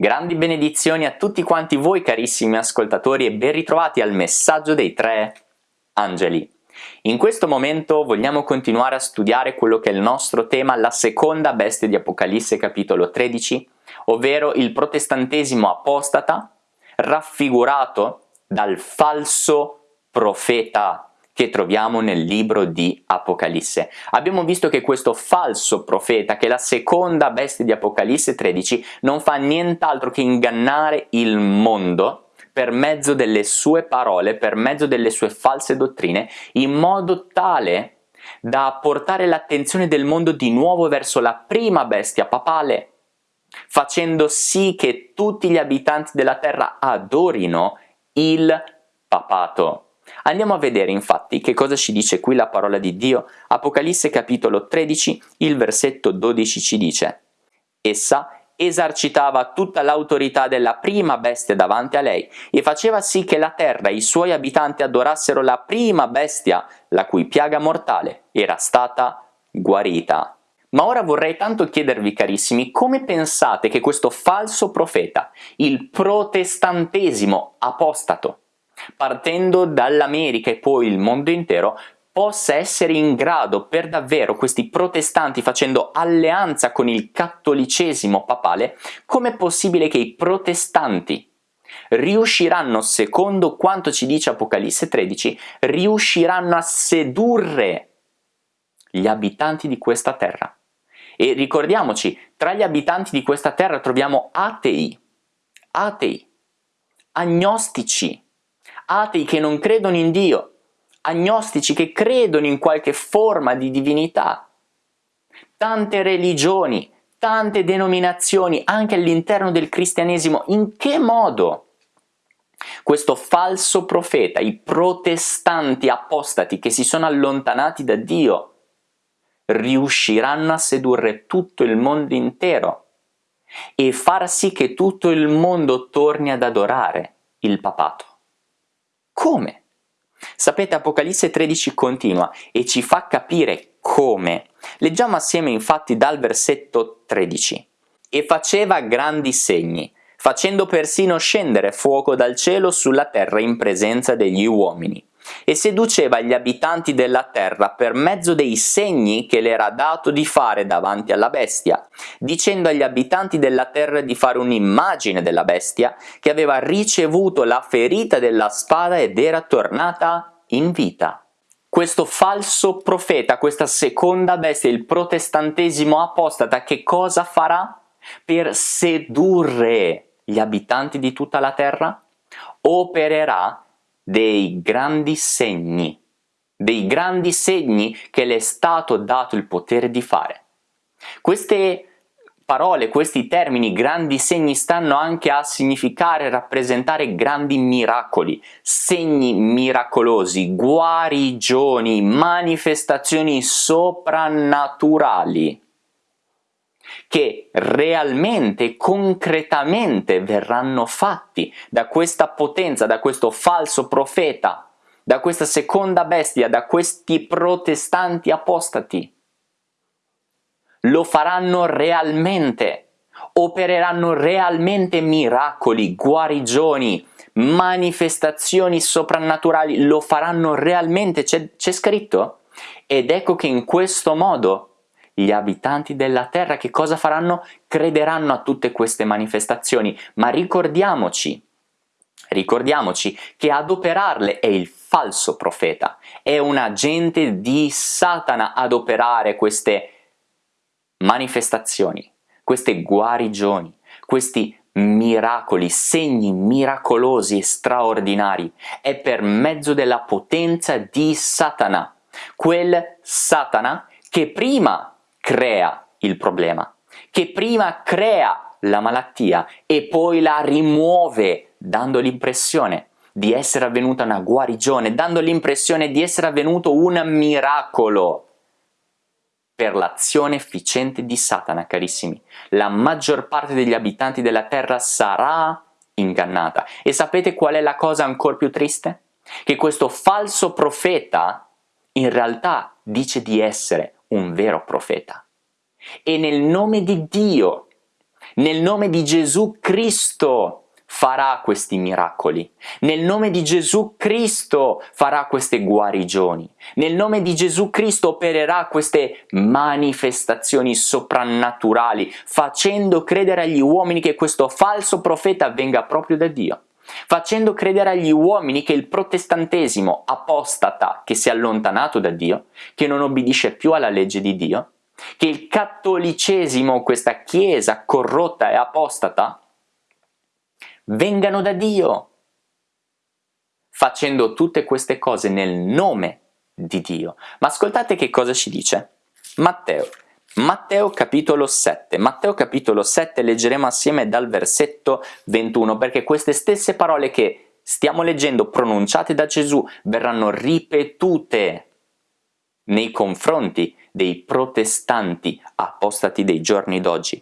Grandi benedizioni a tutti quanti voi carissimi ascoltatori e ben ritrovati al messaggio dei tre angeli. In questo momento vogliamo continuare a studiare quello che è il nostro tema, la seconda bestia di Apocalisse capitolo 13, ovvero il protestantesimo apostata raffigurato dal falso profeta che troviamo nel libro di Apocalisse. Abbiamo visto che questo falso profeta, che è la seconda bestia di Apocalisse 13, non fa nient'altro che ingannare il mondo per mezzo delle sue parole, per mezzo delle sue false dottrine, in modo tale da portare l'attenzione del mondo di nuovo verso la prima bestia papale, facendo sì che tutti gli abitanti della terra adorino il papato. Andiamo a vedere infatti che cosa ci dice qui la parola di Dio. Apocalisse capitolo 13, il versetto 12 ci dice Essa esercitava tutta l'autorità della prima bestia davanti a lei e faceva sì che la terra e i suoi abitanti adorassero la prima bestia, la cui piaga mortale era stata guarita. Ma ora vorrei tanto chiedervi carissimi, come pensate che questo falso profeta, il protestantesimo apostato, partendo dall'America e poi il mondo intero, possa essere in grado per davvero questi protestanti facendo alleanza con il cattolicesimo papale, com'è possibile che i protestanti riusciranno, secondo quanto ci dice Apocalisse 13, riusciranno a sedurre gli abitanti di questa terra. E ricordiamoci, tra gli abitanti di questa terra troviamo atei, atei, agnostici, atei che non credono in Dio, agnostici che credono in qualche forma di divinità, tante religioni, tante denominazioni anche all'interno del cristianesimo, in che modo questo falso profeta, i protestanti apostati che si sono allontanati da Dio, riusciranno a sedurre tutto il mondo intero e far sì che tutto il mondo torni ad adorare il papato. Come? Sapete, Apocalisse 13 continua e ci fa capire come. Leggiamo assieme infatti dal versetto 13. E faceva grandi segni, facendo persino scendere fuoco dal cielo sulla terra in presenza degli uomini e seduceva gli abitanti della terra per mezzo dei segni che le era dato di fare davanti alla bestia, dicendo agli abitanti della terra di fare un'immagine della bestia che aveva ricevuto la ferita della spada ed era tornata in vita. Questo falso profeta, questa seconda bestia, il protestantesimo apostata, che cosa farà? Per sedurre gli abitanti di tutta la terra? Opererà dei grandi segni, dei grandi segni che le è stato dato il potere di fare. Queste parole, questi termini, grandi segni, stanno anche a significare, rappresentare grandi miracoli, segni miracolosi, guarigioni, manifestazioni soprannaturali che realmente, concretamente verranno fatti da questa potenza, da questo falso profeta, da questa seconda bestia, da questi protestanti apostati. Lo faranno realmente, opereranno realmente miracoli, guarigioni, manifestazioni soprannaturali, lo faranno realmente, c'è scritto? Ed ecco che in questo modo gli abitanti della terra che cosa faranno? Crederanno a tutte queste manifestazioni, ma ricordiamoci, ricordiamoci che ad operarle è il falso profeta, è un agente di Satana ad operare queste manifestazioni, queste guarigioni, questi miracoli, segni miracolosi e straordinari, è per mezzo della potenza di Satana, quel Satana che prima crea il problema, che prima crea la malattia e poi la rimuove dando l'impressione di essere avvenuta una guarigione, dando l'impressione di essere avvenuto un miracolo per l'azione efficiente di Satana, carissimi. La maggior parte degli abitanti della terra sarà ingannata. E sapete qual è la cosa ancora più triste? Che questo falso profeta in realtà dice di essere un vero profeta. E nel nome di Dio Nel nome di Gesù Cristo farà questi miracoli. Nel nome di Gesù Cristo farà queste guarigioni. Nel nome di Gesù Cristo opererà queste manifestazioni soprannaturali, facendo credere agli uomini che questo falso profeta venga proprio da Dio facendo credere agli uomini che il protestantesimo apostata che si è allontanato da Dio, che non obbedisce più alla legge di Dio, che il cattolicesimo, questa chiesa corrotta e apostata, vengano da Dio, facendo tutte queste cose nel nome di Dio. Ma ascoltate che cosa ci dice Matteo. Matteo capitolo 7. Matteo capitolo 7 leggeremo assieme dal versetto 21 perché queste stesse parole che stiamo leggendo pronunciate da Gesù verranno ripetute nei confronti dei protestanti apostati dei giorni d'oggi.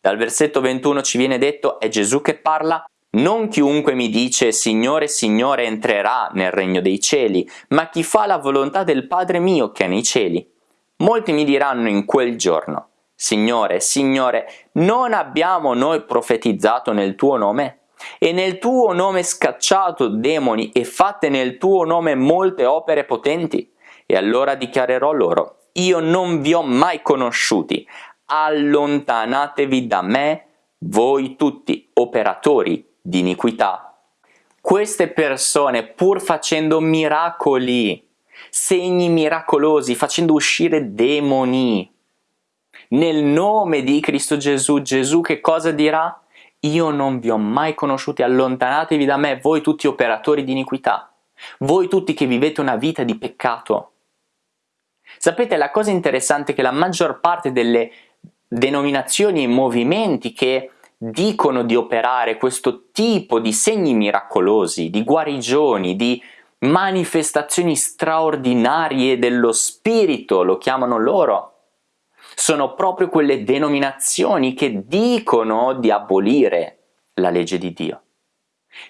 Dal versetto 21 ci viene detto è Gesù che parla non chiunque mi dice Signore, Signore entrerà nel regno dei cieli, ma chi fa la volontà del Padre mio che è nei cieli. Molti mi diranno in quel giorno, Signore, Signore, non abbiamo noi profetizzato nel tuo nome? E nel tuo nome scacciato demoni e fatte nel tuo nome molte opere potenti? E allora dichiarerò loro, io non vi ho mai conosciuti, allontanatevi da me, voi tutti operatori di iniquità. Queste persone, pur facendo miracoli, segni miracolosi, facendo uscire demoni, nel nome di Cristo Gesù, Gesù che cosa dirà? Io non vi ho mai conosciuti, allontanatevi da me, voi tutti operatori di iniquità, voi tutti che vivete una vita di peccato. Sapete, la cosa interessante è che la maggior parte delle denominazioni e movimenti che dicono di operare questo tipo di segni miracolosi, di guarigioni, di manifestazioni straordinarie dello spirito, lo chiamano loro, sono proprio quelle denominazioni che dicono di abolire la legge di Dio.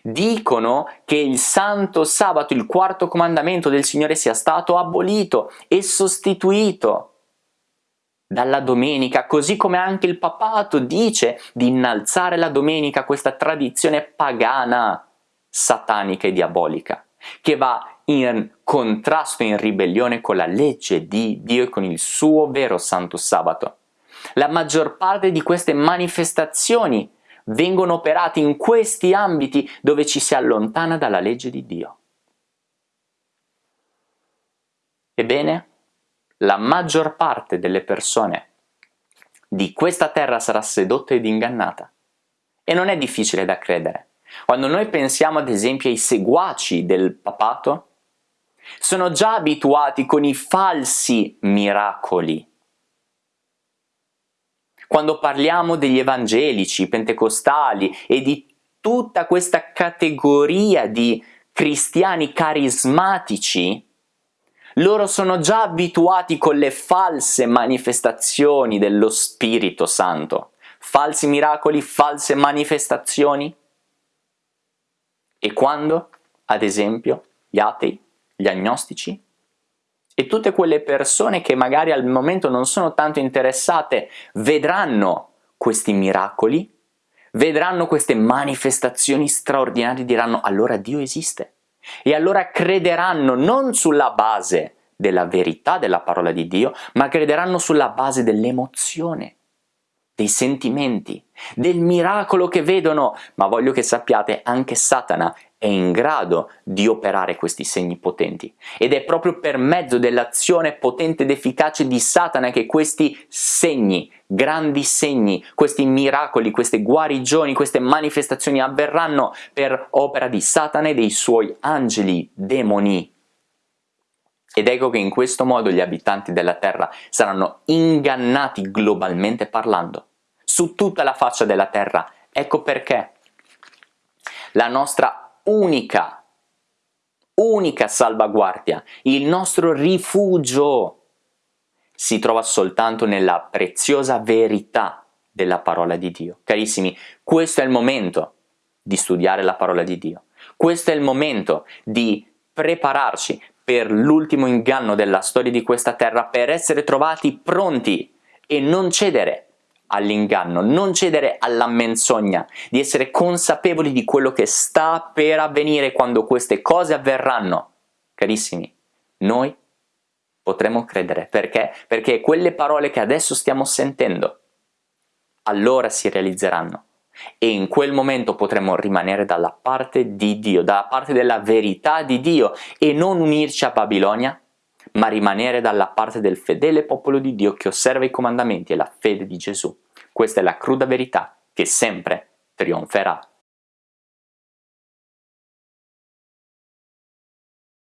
Dicono che il santo sabato, il quarto comandamento del Signore sia stato abolito e sostituito dalla domenica, così come anche il papato dice di innalzare la domenica, questa tradizione pagana, satanica e diabolica, che va in contrasto in ribellione con la legge di Dio e con il suo vero santo sabato. La maggior parte di queste manifestazioni vengono operate in questi ambiti dove ci si allontana dalla legge di Dio. Ebbene, la maggior parte delle persone di questa terra sarà sedotta ed ingannata. E non è difficile da credere. Quando noi pensiamo ad esempio ai seguaci del papato, sono già abituati con i falsi miracoli. Quando parliamo degli evangelici, pentecostali e di tutta questa categoria di cristiani carismatici, loro sono già abituati con le false manifestazioni dello Spirito Santo. Falsi miracoli, false manifestazioni. E quando, ad esempio, gli atei, gli agnostici e tutte quelle persone che magari al momento non sono tanto interessate vedranno questi miracoli, vedranno queste manifestazioni straordinarie, diranno allora Dio esiste e allora crederanno non sulla base della verità della parola di Dio, ma crederanno sulla base dell'emozione, dei sentimenti, del miracolo che vedono, ma voglio che sappiate anche Satana è in grado di operare questi segni potenti ed è proprio per mezzo dell'azione potente ed efficace di Satana che questi segni, grandi segni, questi miracoli, queste guarigioni, queste manifestazioni avverranno per opera di Satana e dei suoi angeli, demoni. Ed ecco che in questo modo gli abitanti della terra saranno ingannati globalmente parlando, su tutta la faccia della terra. Ecco perché la nostra unica, unica salvaguardia, il nostro rifugio si trova soltanto nella preziosa verità della parola di Dio. Carissimi, questo è il momento di studiare la parola di Dio. Questo è il momento di prepararci per l'ultimo inganno della storia di questa terra, per essere trovati pronti e non cedere all'inganno, non cedere alla menzogna, di essere consapevoli di quello che sta per avvenire quando queste cose avverranno. Carissimi, noi potremo credere. Perché? Perché quelle parole che adesso stiamo sentendo, allora si realizzeranno. E in quel momento potremo rimanere dalla parte di Dio, dalla parte della verità di Dio e non unirci a Babilonia, ma rimanere dalla parte del fedele popolo di Dio che osserva i comandamenti e la fede di Gesù. Questa è la cruda verità che sempre trionferà.